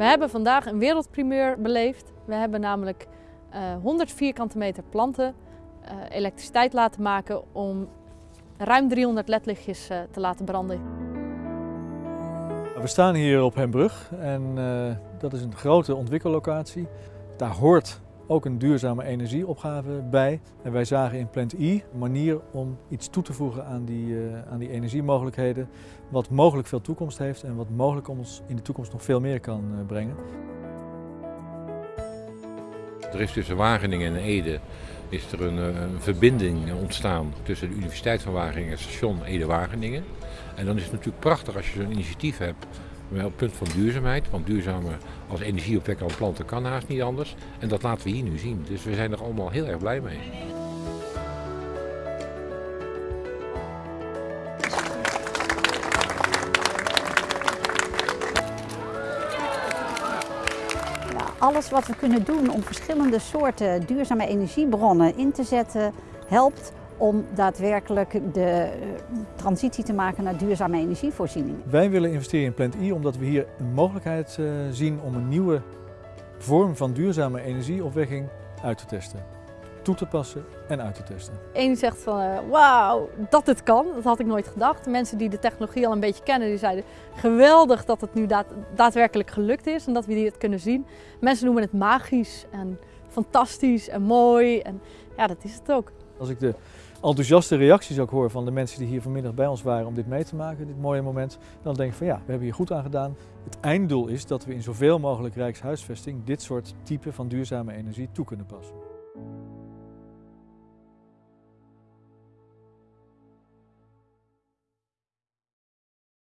We hebben vandaag een wereldprimeur beleefd. We hebben namelijk uh, 100 vierkante meter planten uh, elektriciteit laten maken om ruim 300 ledlichtjes uh, te laten branden. We staan hier op Hembrug en dat is een grote ontwikkellocatie. Daar hoort ook een duurzame energieopgave bij. En wij zagen in Plant E een manier om iets toe te voegen aan die, uh, aan die energiemogelijkheden. Wat mogelijk veel toekomst heeft en wat mogelijk ons in de toekomst nog veel meer kan uh, brengen. Er is tussen Wageningen en Ede is er een, een, verbinding ontstaan tussen de Universiteit van Wageningen en station Ede-Wageningen. En dan is het natuurlijk prachtig als je zo'n initiatief hebt op het punt van duurzaamheid. Want duurzame als energieopwekker aan planten kan haast niet anders. En dat laten we hier nu zien. Dus we zijn er allemaal heel erg blij mee. Alles wat we kunnen doen om verschillende soorten duurzame energiebronnen in te zetten, helpt om daadwerkelijk de transitie te maken naar duurzame energievoorziening. Wij willen investeren in Plant E omdat we hier een mogelijkheid uh, zien om een nieuwe vorm van duurzame energieopwekking uit te testen. Toe te passen en uit te testen. Eén zegt van uh, wauw, dat het kan, dat had ik nooit gedacht. Mensen die de technologie al een beetje kennen, die zeiden geweldig dat het nu daad, daadwerkelijk gelukt is en dat we dit kunnen zien. Mensen noemen het magisch en fantastisch en mooi en ja, dat is het ook. Als ik de enthousiaste reacties ook hoor van de mensen die hier vanmiddag bij ons waren om dit mee te maken, dit mooie moment, dan denk ik van ja, we hebben hier goed aan gedaan. Het einddoel is dat we in zoveel mogelijk rijkshuisvesting dit soort type van duurzame energie toe kunnen passen.